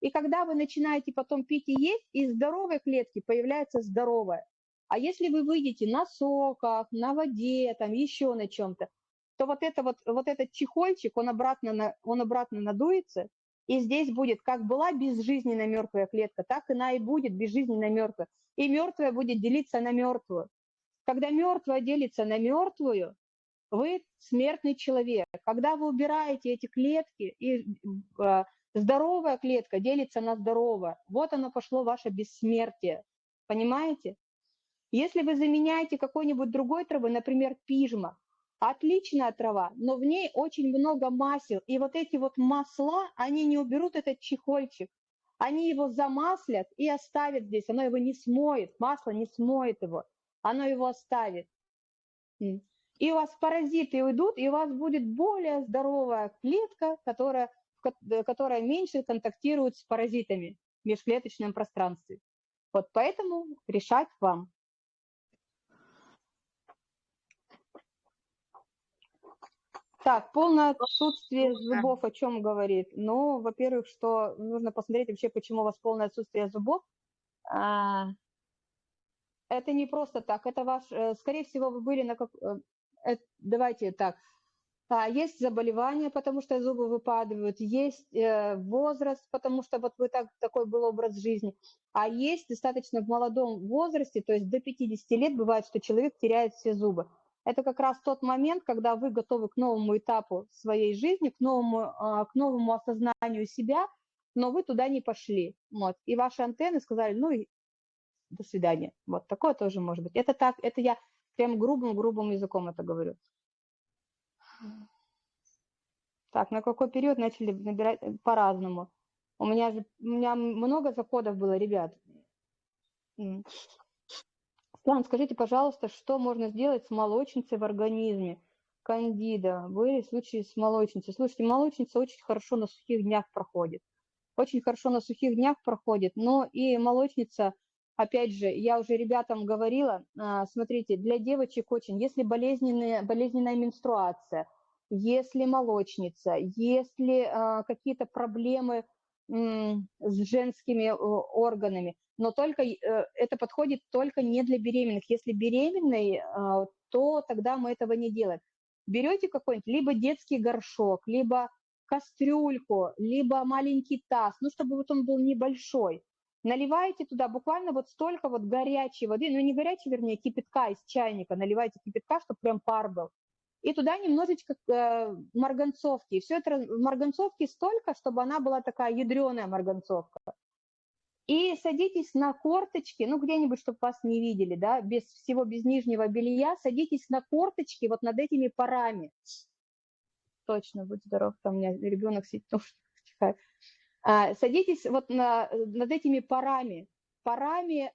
И когда вы начинаете потом пить и есть, из здоровой клетки появляется здоровая. А если вы выйдете на соках, на воде, там еще на чем-то, то вот, это вот, вот этот чехольчик, он обратно, на, он обратно надуется, и здесь будет, как была безжизненная мертвая клетка, так она и будет безжизненная мертвая. И мертвая будет делиться на мертвую. Когда мертвая делится на мертвую, вы смертный человек. Когда вы убираете эти клетки, и э, здоровая клетка делится на здоровое, вот оно пошло ваше бессмертие. Понимаете? Если вы заменяете какой-нибудь другой травой, например, пижма, отличная трава, но в ней очень много масел, и вот эти вот масла, они не уберут этот чехольчик, они его замаслят и оставят здесь, оно его не смоет, масло не смоет его, оно его оставит. И у вас паразиты уйдут, и у вас будет более здоровая клетка, которая, которая меньше контактирует с паразитами в межклеточном пространстве. Вот поэтому решать вам. Так, полное отсутствие зубов о чем говорит? Ну, во-первых, что нужно посмотреть вообще, почему у вас полное отсутствие зубов. Это не просто так, это ваш, э, скорее всего, вы были на как... Э, давайте так, а, есть заболевания, потому что зубы выпадают, есть э, возраст, потому что вот вы так, такой был образ жизни, а есть достаточно в молодом возрасте, то есть до 50 лет бывает, что человек теряет все зубы это как раз тот момент, когда вы готовы к новому этапу своей жизни, к новому, а, к новому осознанию себя, но вы туда не пошли. Вот. И ваши антенны сказали, ну до свидания. Вот такое тоже может быть. Это так, это я прям грубым-грубым языком это говорю. Так, на какой период начали набирать по-разному? У меня же у меня много заходов было, ребят. План, скажите, пожалуйста, что можно сделать с молочницей в организме? Кандида. Были случаи с молочницей. Слушайте, молочница очень хорошо на сухих днях проходит. Очень хорошо на сухих днях проходит, но и молочница, опять же, я уже ребятам говорила, а, смотрите, для девочек очень, если болезненная, болезненная менструация, если молочница, если а, какие-то проблемы с женскими органами, но только э, это подходит только не для беременных. Если беременный, а, то тогда мы этого не делаем. Берете какой-нибудь либо детский горшок, либо кастрюльку, либо маленький таз, ну, чтобы вот он был небольшой. Наливаете туда буквально вот столько вот горячей воды, ну, не горячей, вернее, кипятка из чайника, наливайте кипятка, чтобы прям пар был и туда немножечко э, марганцовки. И все это марганцовки столько, чтобы она была такая ядреная марганцовка. И садитесь на корточки, ну где-нибудь, чтобы вас не видели, да, без всего, без нижнего белья, садитесь на корточки вот над этими парами. Точно, будь здоров, там у меня ребенок сидит, *laughs* чихает. А, садитесь вот на, над этими парами, парами э,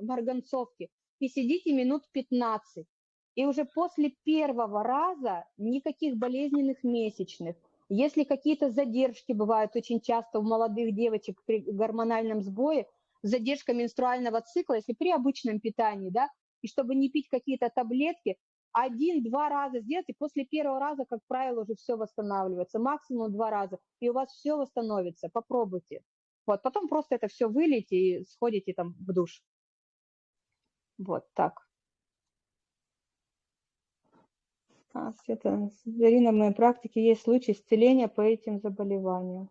марганцовки и сидите минут 15. И уже после первого раза никаких болезненных месячных. Если какие-то задержки бывают очень часто у молодых девочек при гормональном сбое, задержка менструального цикла, если при обычном питании, да, и чтобы не пить какие-то таблетки, один-два раза сделать, и после первого раза, как правило, уже все восстанавливается, максимум два раза, и у вас все восстановится, попробуйте. Вот, потом просто это все вылейте и сходите там в душ. Вот так. Света, Зарина, в моей практике есть случаи исцеления по этим заболеваниям.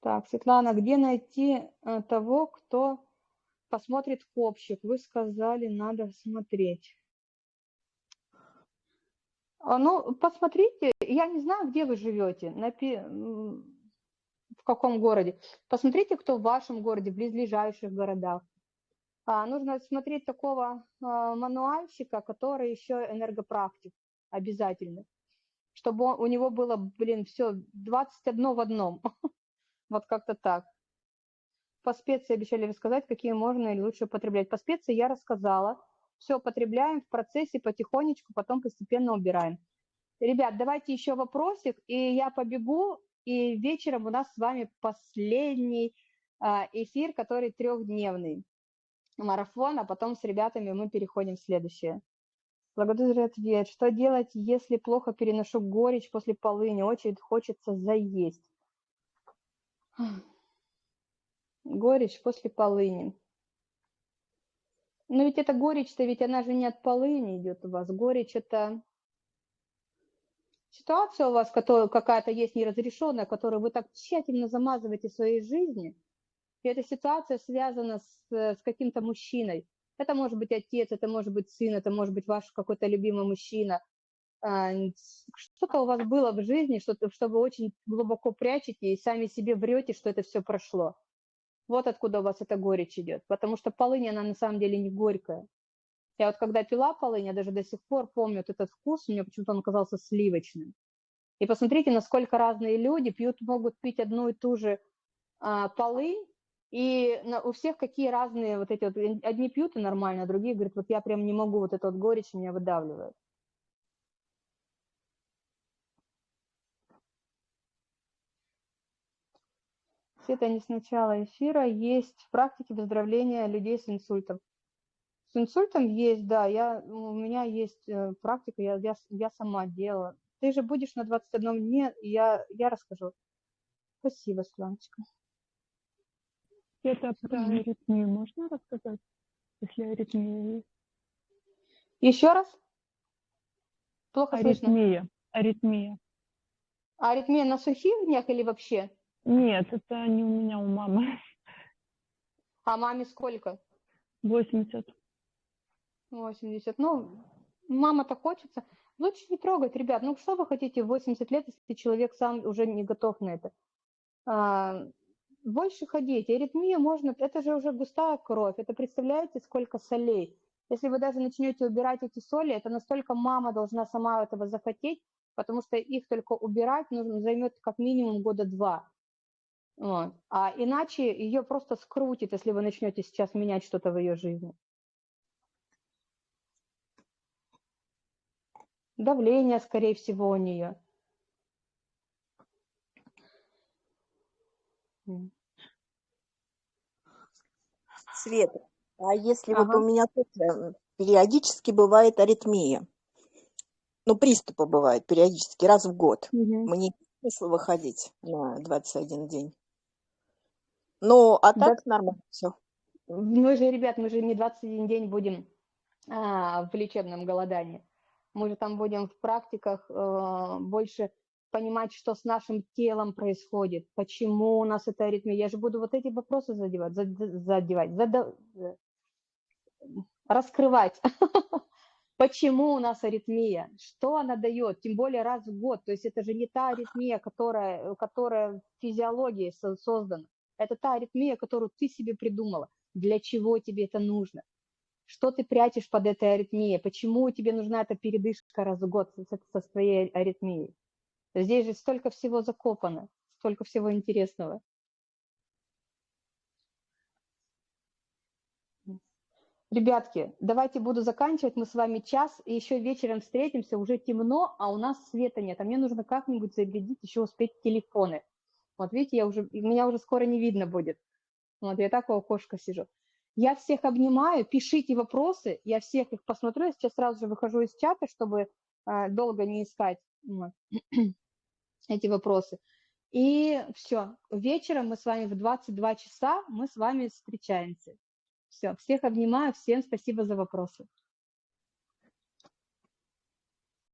Так, Светлана, где найти э, того, кто посмотрит копчик. Вы сказали, надо смотреть. А, Ну, посмотрите, я не знаю, где вы живете, в каком городе. Посмотрите, кто в вашем городе, в близлежащих городах. А, нужно смотреть такого а, мануальщика, который еще энергопрактик обязательно, чтобы у него было, блин, все 21 в одном. *laughs* Вот как-то так. По специи обещали рассказать, какие можно или лучше употреблять. По специи я рассказала. Все употребляем в процессе потихонечку, потом постепенно убираем. Ребят, давайте еще вопросик, и я побегу, и вечером у нас с вами последний а, эфир, который трехдневный марафон, а потом с ребятами мы переходим в следующее. Благодарю за ответ. Что делать, если плохо переношу горечь после полыни? Очень хочется заесть. Горечь после полыни. Но ведь эта горечь-то, ведь она же не от полыни идет у вас. Горечь это ситуация у вас, которая какая-то есть неразрешенная, которую вы так тщательно замазываете в своей жизни. И эта ситуация связана с, с каким-то мужчиной. Это может быть отец, это может быть сын, это может быть ваш какой-то любимый мужчина. А, Что-то у вас было в жизни, что, что вы очень глубоко прячете и сами себе врете, что это все прошло. Вот откуда у вас эта горечь идет. Потому что полынь, она на самом деле не горькая. Я вот когда пила полынь, я даже до сих пор помню вот этот вкус, мне почему-то он оказался сливочным. И посмотрите, насколько разные люди пьют, могут пить одну и ту же а, полынь, и у всех какие разные вот эти вот, одни пьют и нормально, а другие говорят, вот я прям не могу, вот эта вот горечь меня выдавливает. Это не с начала эфира. Есть в практике выздоровления людей с инсультом. С инсультом есть, да, я, у меня есть э, практика, я, я, я сама делала. Ты же будешь на 21 дне, я, я расскажу. Спасибо, Светланочка. Это про аритмию можно рассказать, если аритмия есть? Еще раз? Плохо слышно. Аритмия. Аритмия. А аритмия на сухих днях или вообще? Нет, это не у меня, у мамы. *laughs* А маме сколько? 80. 80. Ну, мама-то хочется. Лучше не трогать, ребят. Ну, что вы хотите в 80 лет, если человек сам уже не готов на это? А, больше ходить. Аритмия можно... Это же уже густая кровь. Это представляете, сколько солей? Если вы даже начнете убирать эти соли, это настолько мама должна сама этого захотеть, потому что их только убирать нужно, займет как минимум года два. Вот. А иначе ее просто скрутит, если вы начнете сейчас менять что-то в ее жизни. Давление, скорее всего, у нее. Света, а если вот Ага. у меня тоже периодически бывает аритмия, ну, приступы бывают периодически, раз в год. Мгм. Мне смысл выходить на 21 день. Ну, а Да. так нормально все. Мы же, ребят, мы же не 21 день будем а, в лечебном голодании. Мы же там будем в практиках э, больше понимать, что с нашим телом происходит, почему у нас это аритмия. Я же буду вот эти вопросы задевать, зад- задевать, зада- э, раскрывать. *laughs* Почему у нас аритмия? Что она дает? Тем более раз в год. То есть это же не та аритмия, которая, которая в физиологии со- создана. Это та аритмия, которую ты себе придумала. Для чего тебе это нужно? Что ты прячешь под этой аритмией? Почему тебе нужна эта передышка раз в год со, своей аритмией? Здесь же столько всего закопано, столько всего интересного. Ребятки, давайте буду заканчивать. Мы с вами час, и еще вечером встретимся. Уже темно, а у нас света нет. А мне нужно как-нибудь зарядить, еще успеть телефоны. Вот видите, я уже, меня уже скоро не видно будет. Вот я так у окошка сижу. Я всех обнимаю, пишите вопросы, я всех их посмотрю. Я сейчас сразу же выхожу из чата, чтобы э, долго не искать вот, *clears throat* эти вопросы. И все, вечером мы с вами в 22 часа, мы с вами встречаемся. Все, всех обнимаю, всем спасибо за вопросы.